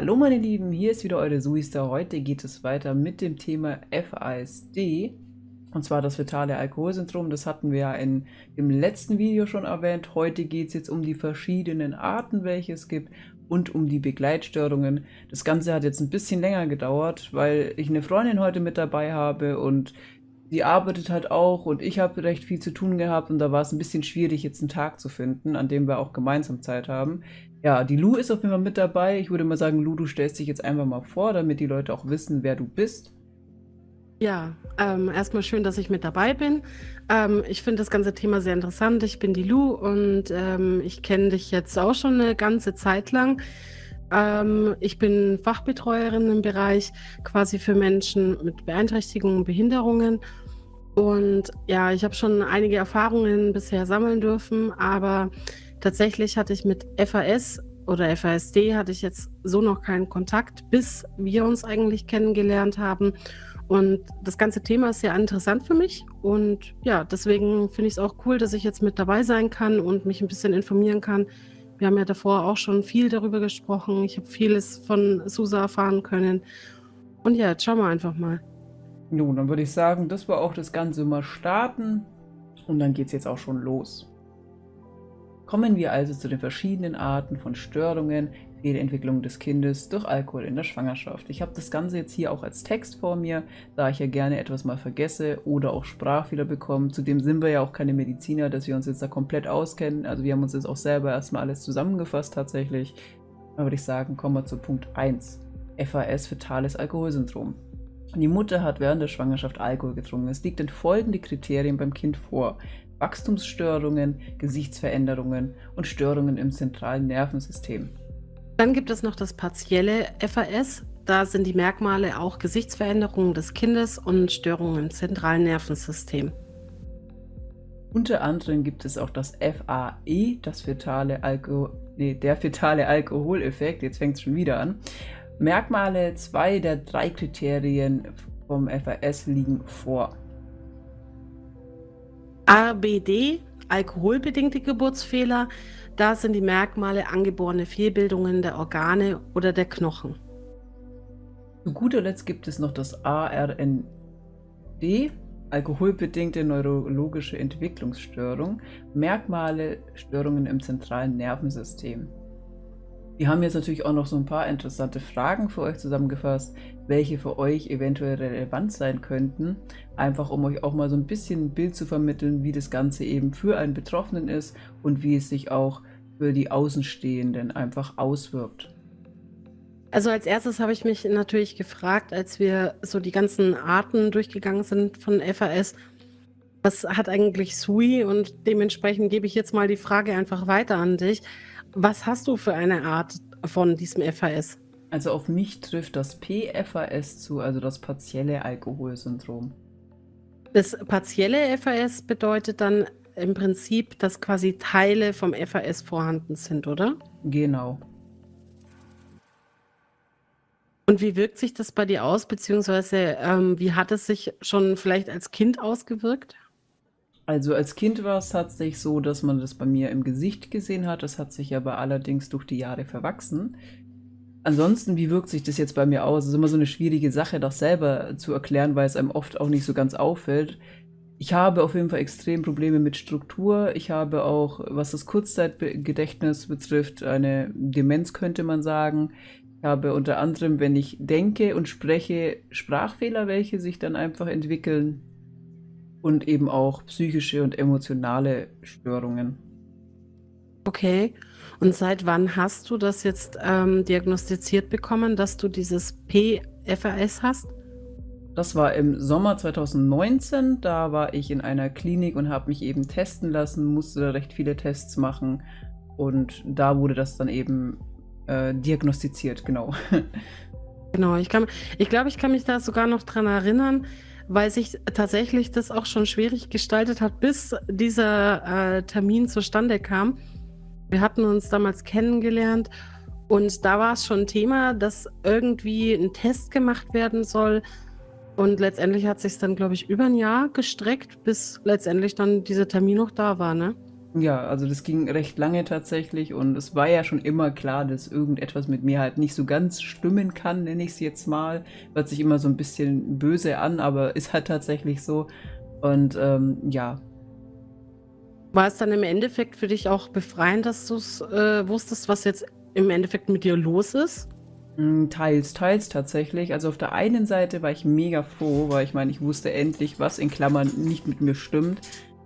Hallo meine Lieben, hier ist wieder eure Suister. Heute geht es weiter mit dem Thema FASD und zwar das fetale Alkoholsyndrom. Das hatten wir ja in dem letzten Video schon erwähnt. Heute geht es jetzt um die verschiedenen Arten, welche es gibt und um die Begleitstörungen. Das Ganze hat jetzt ein bisschen länger gedauert, weil ich eine Freundin heute mit dabei habe und die arbeitet halt auch und ich habe recht viel zu tun gehabt und da war es ein bisschen schwierig, jetzt einen Tag zu finden, an dem wir auch gemeinsam Zeit haben. Ja, die Lu ist auf jeden Fall mit dabei. Ich würde mal sagen, Lu, du stellst dich jetzt einfach mal vor, damit die Leute auch wissen, wer du bist. Ja, ähm, erstmal schön, dass ich mit dabei bin. Ähm, ich finde das ganze Thema sehr interessant. Ich bin die Lu und ähm, ich kenne dich jetzt auch schon eine ganze Zeit lang. Ähm, ich bin Fachbetreuerin im Bereich quasi für Menschen mit Beeinträchtigungen und Behinderungen. Und ja, ich habe schon einige Erfahrungen bisher sammeln dürfen, aber tatsächlich hatte ich mit FAS oder FASD hatte ich jetzt so noch keinen Kontakt, bis wir uns eigentlich kennengelernt haben. Und das ganze Thema ist sehr interessant für mich. Und ja, deswegen finde ich es auch cool, dass ich jetzt mit dabei sein kann und mich ein bisschen informieren kann. Wir haben ja davor auch schon viel darüber gesprochen. Ich habe vieles von Susa erfahren können. Und ja, jetzt schauen wir einfach mal. Nun, dann würde ich sagen, dass wir auch das Ganze mal starten. Und dann geht es jetzt auch schon los. Kommen wir also zu den verschiedenen Arten von Störungen, Fehlentwicklung des Kindes durch Alkohol in der Schwangerschaft. Ich habe das Ganze jetzt hier auch als Text vor mir, da ich ja gerne etwas mal vergesse oder auch Sprachfehler bekomme. Zudem sind wir ja auch keine Mediziner, dass wir uns jetzt da komplett auskennen. Also wir haben uns jetzt auch selber erstmal alles zusammengefasst tatsächlich. Dann würde ich sagen, kommen wir zu Punkt 1. FAS, fetales Alkoholsyndrom. Die Mutter hat während der Schwangerschaft Alkohol getrunken. Es liegt in folgende Kriterien beim Kind vor. Wachstumsstörungen, Gesichtsveränderungen und Störungen im zentralen Nervensystem. Dann gibt es noch das partielle FAS. Da sind die Merkmale auch Gesichtsveränderungen des Kindes und Störungen im zentralen Nervensystem. Unter anderem gibt es auch das FAE, das fetale Alko nee, der fetale Alkoholeffekt. Jetzt fängt es schon wieder an. Merkmale zwei der drei Kriterien vom FAS liegen vor. ABD, alkoholbedingte Geburtsfehler, da sind die Merkmale angeborene Fehlbildungen der Organe oder der Knochen. Zu guter Letzt gibt es noch das ARND, alkoholbedingte neurologische Entwicklungsstörung, Merkmale Störungen im zentralen Nervensystem. Wir haben jetzt natürlich auch noch so ein paar interessante Fragen für euch zusammengefasst, welche für euch eventuell relevant sein könnten. Einfach um euch auch mal so ein bisschen ein Bild zu vermitteln, wie das Ganze eben für einen Betroffenen ist und wie es sich auch für die Außenstehenden einfach auswirkt. Also als erstes habe ich mich natürlich gefragt, als wir so die ganzen Arten durchgegangen sind von FAS, was hat eigentlich SUI? Und dementsprechend gebe ich jetzt mal die Frage einfach weiter an dich. Was hast du für eine Art von diesem FAS? Also auf mich trifft das PFAS zu, also das partielle Alkoholsyndrom. Das partielle FAS bedeutet dann im Prinzip, dass quasi Teile vom FAS vorhanden sind, oder? Genau. Und wie wirkt sich das bei dir aus, beziehungsweise ähm, wie hat es sich schon vielleicht als Kind ausgewirkt? Also als Kind war es tatsächlich so, dass man das bei mir im Gesicht gesehen hat. Das hat sich aber allerdings durch die Jahre verwachsen. Ansonsten, wie wirkt sich das jetzt bei mir aus? Es ist immer so eine schwierige Sache, das selber zu erklären, weil es einem oft auch nicht so ganz auffällt. Ich habe auf jeden Fall extrem Probleme mit Struktur. Ich habe auch, was das Kurzzeitgedächtnis betrifft, eine Demenz könnte man sagen. Ich habe unter anderem, wenn ich denke und spreche, Sprachfehler, welche sich dann einfach entwickeln und eben auch psychische und emotionale Störungen. Okay. Und seit wann hast du das jetzt ähm, diagnostiziert bekommen, dass du dieses PFAS hast? Das war im Sommer 2019. Da war ich in einer Klinik und habe mich eben testen lassen, musste da recht viele Tests machen. Und da wurde das dann eben äh, diagnostiziert, genau. Genau, ich, kann, ich glaube, ich kann mich da sogar noch dran erinnern, weil sich tatsächlich das auch schon schwierig gestaltet hat, bis dieser äh, Termin zustande kam. Wir hatten uns damals kennengelernt und da war es schon Thema, dass irgendwie ein Test gemacht werden soll. Und letztendlich hat sich dann, glaube ich, über ein Jahr gestreckt, bis letztendlich dann dieser Termin noch da war, ne? Ja, also das ging recht lange tatsächlich und es war ja schon immer klar, dass irgendetwas mit mir halt nicht so ganz stimmen kann, nenne ich es jetzt mal. Hört sich immer so ein bisschen böse an, aber ist halt tatsächlich so. Und ähm, ja. War es dann im Endeffekt für dich auch befreiend, dass du es äh, wusstest, was jetzt im Endeffekt mit dir los ist? Hm, teils, teils tatsächlich. Also auf der einen Seite war ich mega froh, weil ich meine, ich wusste endlich, was in Klammern nicht mit mir stimmt.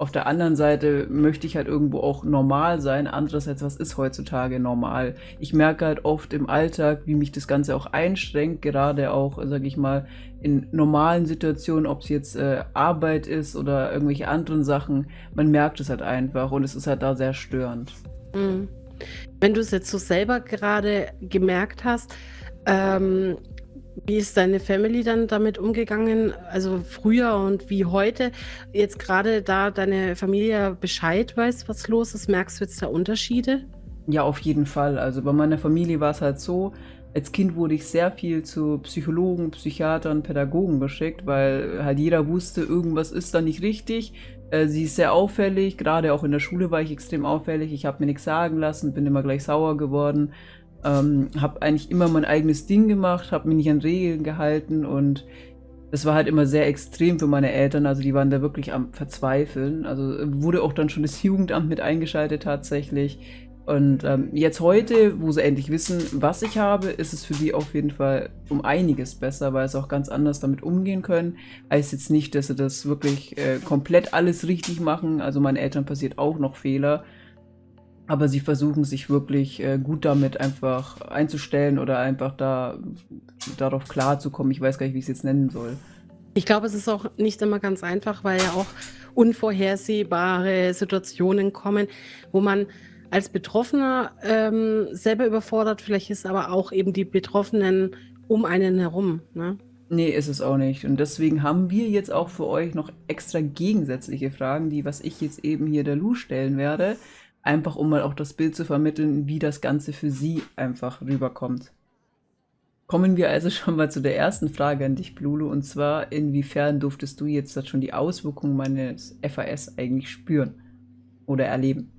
Auf der anderen Seite möchte ich halt irgendwo auch normal sein. Andererseits, was ist heutzutage normal? Ich merke halt oft im Alltag, wie mich das Ganze auch einschränkt, gerade auch, sage ich mal, in normalen Situationen, ob es jetzt äh, Arbeit ist oder irgendwelche anderen Sachen. Man merkt es halt einfach und es ist halt da sehr störend. Mhm. Wenn du es jetzt so selber gerade gemerkt hast, ähm, wie ist deine Family dann damit umgegangen? Also früher und wie heute? Jetzt gerade da deine Familie Bescheid weiß, was los ist, merkst du jetzt da Unterschiede? Ja, auf jeden Fall. Also bei meiner Familie war es halt so, als Kind wurde ich sehr viel zu Psychologen, Psychiatern, Pädagogen geschickt, weil halt jeder wusste, irgendwas ist da nicht richtig. Äh, sie ist sehr auffällig, gerade auch in der Schule war ich extrem auffällig. Ich habe mir nichts sagen lassen, bin immer gleich sauer geworden. Ähm, habe eigentlich immer mein eigenes Ding gemacht, habe mich nicht an Regeln gehalten und das war halt immer sehr extrem für meine Eltern. Also die waren da wirklich am Verzweifeln. Also wurde auch dann schon das Jugendamt mit eingeschaltet tatsächlich. Und ähm, jetzt heute, wo sie endlich wissen, was ich habe, ist es für die auf jeden Fall um einiges besser, weil sie auch ganz anders damit umgehen können. Heißt jetzt nicht, dass sie das wirklich äh, komplett alles richtig machen. Also meinen Eltern passiert auch noch Fehler. Aber sie versuchen sich wirklich äh, gut damit einfach einzustellen oder einfach da darauf klarzukommen. Ich weiß gar nicht, wie ich es jetzt nennen soll. Ich glaube, es ist auch nicht immer ganz einfach, weil ja auch unvorhersehbare Situationen kommen, wo man als Betroffener ähm, selber überfordert vielleicht ist, aber auch eben die Betroffenen um einen herum. Ne? Nee, ist es auch nicht. Und deswegen haben wir jetzt auch für euch noch extra gegensätzliche Fragen, die, was ich jetzt eben hier der Lu stellen werde. Einfach um mal auch das Bild zu vermitteln, wie das Ganze für sie einfach rüberkommt. Kommen wir also schon mal zu der ersten Frage an dich, Blulu, und zwar, inwiefern durftest du jetzt schon die Auswirkungen meines FAS eigentlich spüren oder erleben?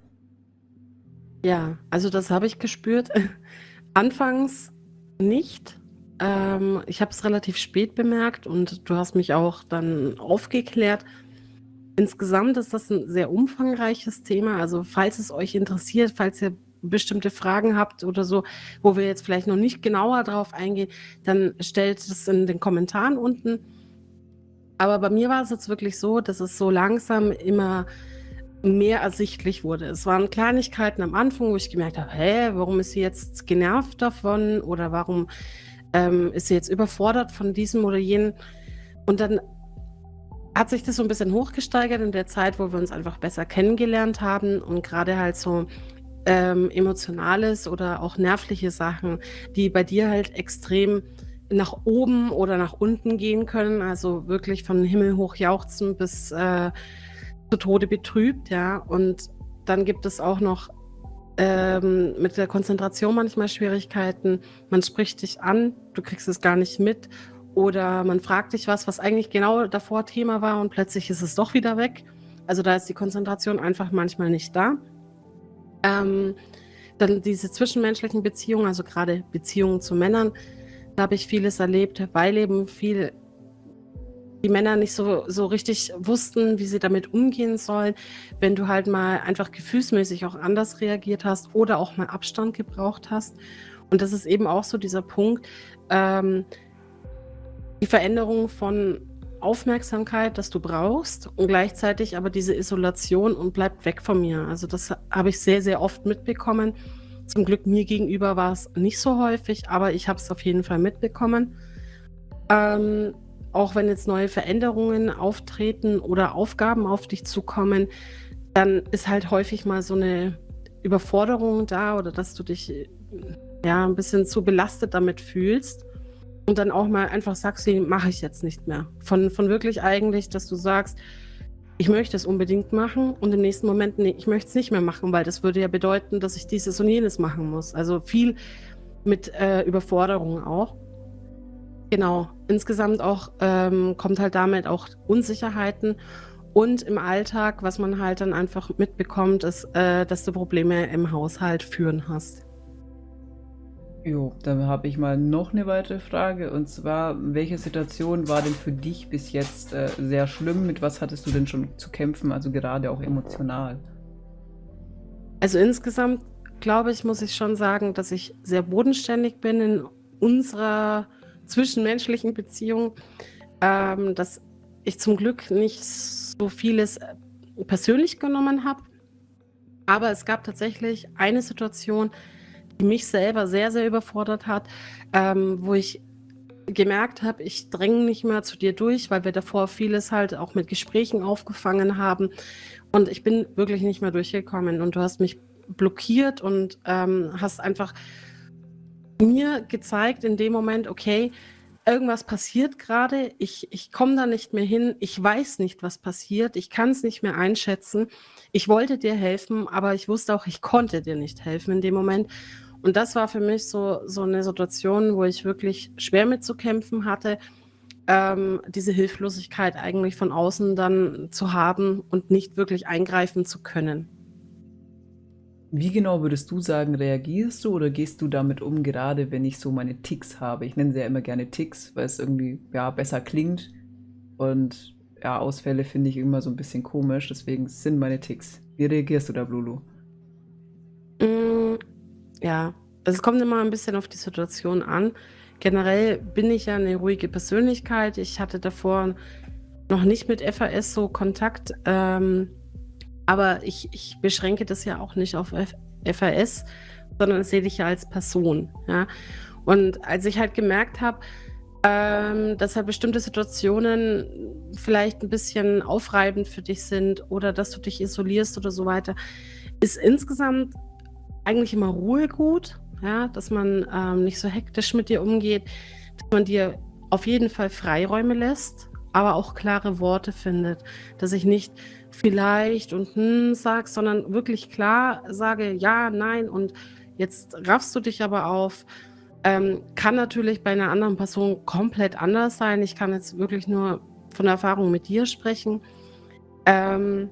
Ja, also das habe ich gespürt. Anfangs nicht. Ähm, ich habe es relativ spät bemerkt und du hast mich auch dann aufgeklärt. Insgesamt ist das ein sehr umfangreiches Thema. Also falls es euch interessiert, falls ihr bestimmte Fragen habt oder so, wo wir jetzt vielleicht noch nicht genauer drauf eingehen, dann stellt es in den Kommentaren unten. Aber bei mir war es jetzt wirklich so, dass es so langsam immer mehr ersichtlich wurde. Es waren Kleinigkeiten am Anfang, wo ich gemerkt habe, hä, warum ist sie jetzt genervt davon oder warum ähm, ist sie jetzt überfordert von diesem oder jenem. Und dann hat sich das so ein bisschen hochgesteigert in der Zeit, wo wir uns einfach besser kennengelernt haben und gerade halt so ähm, emotionales oder auch nervliche Sachen, die bei dir halt extrem nach oben oder nach unten gehen können, also wirklich von Himmel hoch jauchzen bis äh, zu Tode betrübt, ja. Und dann gibt es auch noch ähm, mit der Konzentration manchmal Schwierigkeiten. Man spricht dich an, du kriegst es gar nicht mit oder man fragt dich was, was eigentlich genau davor Thema war und plötzlich ist es doch wieder weg. Also da ist die Konzentration einfach manchmal nicht da. Ähm, dann diese zwischenmenschlichen Beziehungen, also gerade Beziehungen zu Männern, da habe ich vieles erlebt, weil eben viel die Männer nicht so, so richtig wussten, wie sie damit umgehen sollen. Wenn du halt mal einfach gefühlsmäßig auch anders reagiert hast oder auch mal Abstand gebraucht hast. Und das ist eben auch so dieser Punkt, ähm, die Veränderung von Aufmerksamkeit, das du brauchst und gleichzeitig aber diese Isolation und bleibt weg von mir. Also das habe ich sehr, sehr oft mitbekommen. Zum Glück mir gegenüber war es nicht so häufig, aber ich habe es auf jeden Fall mitbekommen. Ähm, auch wenn jetzt neue Veränderungen auftreten oder Aufgaben auf dich zukommen, dann ist halt häufig mal so eine Überforderung da oder dass du dich ja ein bisschen zu belastet damit fühlst und dann auch mal einfach sagst, nee, mache ich jetzt nicht mehr. Von, von wirklich eigentlich, dass du sagst, ich möchte es unbedingt machen und im nächsten Moment, nee, ich möchte es nicht mehr machen, weil das würde ja bedeuten, dass ich dieses und jenes machen muss. Also viel mit äh, Überforderung auch. Genau, insgesamt auch ähm, kommt halt damit auch Unsicherheiten Und im Alltag, was man halt dann einfach mitbekommt, ist, äh, dass du Probleme im Haushalt führen hast. Jo, dann habe ich mal noch eine weitere Frage und zwar, welche Situation war denn für dich bis jetzt äh, sehr schlimm? Mit was hattest du denn schon zu kämpfen, also gerade auch emotional? Also insgesamt glaube ich, muss ich schon sagen, dass ich sehr bodenständig bin in unserer zwischenmenschlichen Beziehung, ähm, dass ich zum Glück nicht so vieles äh, persönlich genommen habe. Aber es gab tatsächlich eine Situation, mich selber sehr, sehr überfordert hat, ähm, wo ich gemerkt habe, ich dränge nicht mehr zu dir durch, weil wir davor vieles halt auch mit Gesprächen aufgefangen haben. Und ich bin wirklich nicht mehr durchgekommen. Und du hast mich blockiert und ähm, hast einfach mir gezeigt in dem Moment, okay, irgendwas passiert gerade, ich, ich komme da nicht mehr hin, ich weiß nicht, was passiert, ich kann es nicht mehr einschätzen. Ich wollte dir helfen, aber ich wusste auch, ich konnte dir nicht helfen in dem Moment. Und das war für mich so, so eine Situation, wo ich wirklich schwer mit zu kämpfen hatte, ähm, diese Hilflosigkeit eigentlich von außen dann zu haben und nicht wirklich eingreifen zu können. Wie genau würdest du sagen, reagierst du oder gehst du damit um, gerade wenn ich so meine Ticks habe? Ich nenne sie ja immer gerne Ticks, weil es irgendwie ja, besser klingt. Und ja, Ausfälle finde ich immer so ein bisschen komisch, deswegen sind meine Ticks. Wie reagierst du da, Blulu? Ja, also es kommt immer ein bisschen auf die Situation an. Generell bin ich ja eine ruhige Persönlichkeit. Ich hatte davor noch nicht mit FAS so Kontakt. Ähm, aber ich, ich beschränke das ja auch nicht auf FAS, sondern sehe dich ja als Person. Ja? Und als ich halt gemerkt habe, ähm, dass halt bestimmte Situationen vielleicht ein bisschen aufreibend für dich sind oder dass du dich isolierst oder so weiter, ist insgesamt eigentlich immer Ruhe gut, ja? dass man ähm, nicht so hektisch mit dir umgeht, dass man dir auf jeden Fall Freiräume lässt, aber auch klare Worte findet, dass ich nicht vielleicht und hm sage, sondern wirklich klar sage ja, nein und jetzt raffst du dich aber auf. Ähm, kann natürlich bei einer anderen Person komplett anders sein. Ich kann jetzt wirklich nur von Erfahrung mit dir sprechen. Ähm,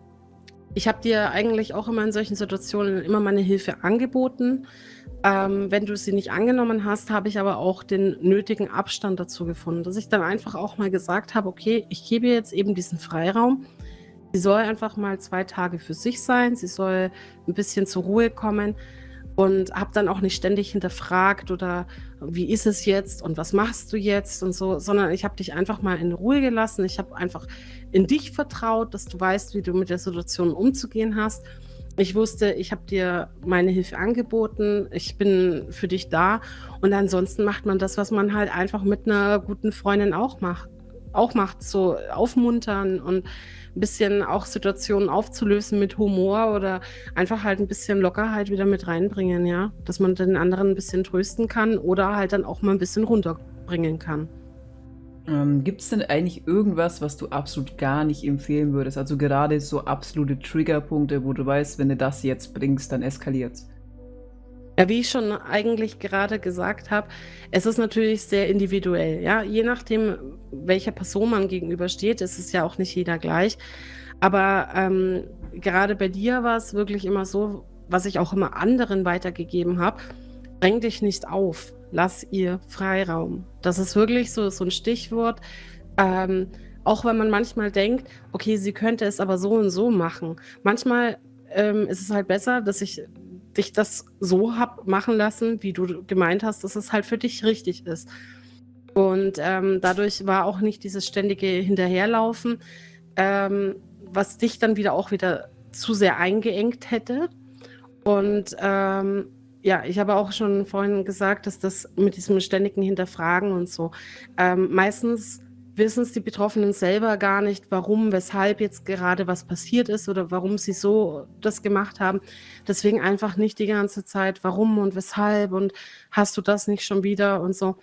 ich habe dir eigentlich auch immer in solchen Situationen immer meine Hilfe angeboten. Ähm, wenn du sie nicht angenommen hast, habe ich aber auch den nötigen Abstand dazu gefunden, dass ich dann einfach auch mal gesagt habe, okay, ich gebe jetzt eben diesen Freiraum. Sie soll einfach mal zwei Tage für sich sein, sie soll ein bisschen zur Ruhe kommen und habe dann auch nicht ständig hinterfragt oder wie ist es jetzt und was machst du jetzt und so, sondern ich habe dich einfach mal in Ruhe gelassen. Ich habe einfach in dich vertraut, dass du weißt, wie du mit der Situation umzugehen hast. Ich wusste, ich habe dir meine Hilfe angeboten, ich bin für dich da und ansonsten macht man das, was man halt einfach mit einer guten Freundin auch macht auch macht, so aufmuntern und ein bisschen auch Situationen aufzulösen mit Humor oder einfach halt ein bisschen Lockerheit wieder mit reinbringen, ja. Dass man den anderen ein bisschen trösten kann oder halt dann auch mal ein bisschen runterbringen kann. Ähm, Gibt es denn eigentlich irgendwas, was du absolut gar nicht empfehlen würdest? Also gerade so absolute Triggerpunkte, wo du weißt, wenn du das jetzt bringst, dann eskaliert's. Ja, wie ich schon eigentlich gerade gesagt habe, es ist natürlich sehr individuell. Ja, je nachdem, welcher Person man gegenübersteht, ist es ja auch nicht jeder gleich. Aber ähm, gerade bei dir war es wirklich immer so, was ich auch immer anderen weitergegeben habe: Dräng dich nicht auf, lass ihr Freiraum. Das ist wirklich so, so ein Stichwort. Ähm, auch wenn man manchmal denkt, okay, sie könnte es aber so und so machen. Manchmal ähm, ist es halt besser, dass ich dich das so hab machen lassen, wie du gemeint hast, dass es halt für dich richtig ist. Und ähm, dadurch war auch nicht dieses ständige Hinterherlaufen, ähm, was dich dann wieder auch wieder zu sehr eingeengt hätte. Und ähm, ja, ich habe auch schon vorhin gesagt, dass das mit diesem ständigen Hinterfragen und so ähm, meistens wissen es die Betroffenen selber gar nicht, warum, weshalb jetzt gerade was passiert ist oder warum sie so das gemacht haben. Deswegen einfach nicht die ganze Zeit, warum und weshalb und hast du das nicht schon wieder und so,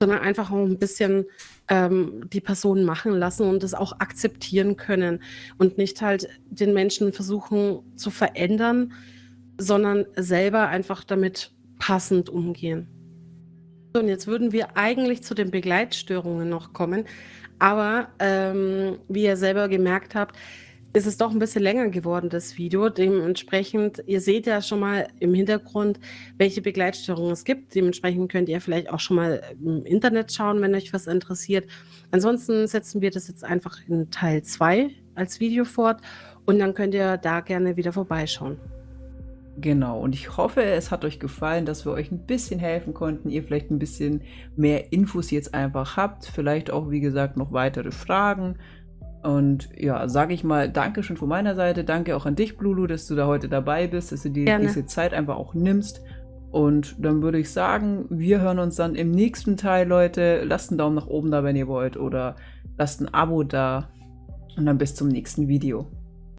sondern einfach auch ein bisschen ähm, die Person machen lassen und es auch akzeptieren können und nicht halt den Menschen versuchen zu verändern, sondern selber einfach damit passend umgehen. Und jetzt würden wir eigentlich zu den Begleitstörungen noch kommen. Aber ähm, wie ihr selber gemerkt habt, ist es doch ein bisschen länger geworden, das Video. Dementsprechend, ihr seht ja schon mal im Hintergrund, welche Begleitstörungen es gibt. Dementsprechend könnt ihr vielleicht auch schon mal im Internet schauen, wenn euch was interessiert. Ansonsten setzen wir das jetzt einfach in Teil 2 als Video fort und dann könnt ihr da gerne wieder vorbeischauen. Genau, und ich hoffe, es hat euch gefallen, dass wir euch ein bisschen helfen konnten, ihr vielleicht ein bisschen mehr Infos jetzt einfach habt, vielleicht auch, wie gesagt, noch weitere Fragen. Und ja, sage ich mal, danke schon von meiner Seite, danke auch an dich, Blulu, dass du da heute dabei bist, dass du dir Gerne. diese Zeit einfach auch nimmst. Und dann würde ich sagen, wir hören uns dann im nächsten Teil, Leute. Lasst einen Daumen nach oben da, wenn ihr wollt, oder lasst ein Abo da. Und dann bis zum nächsten Video.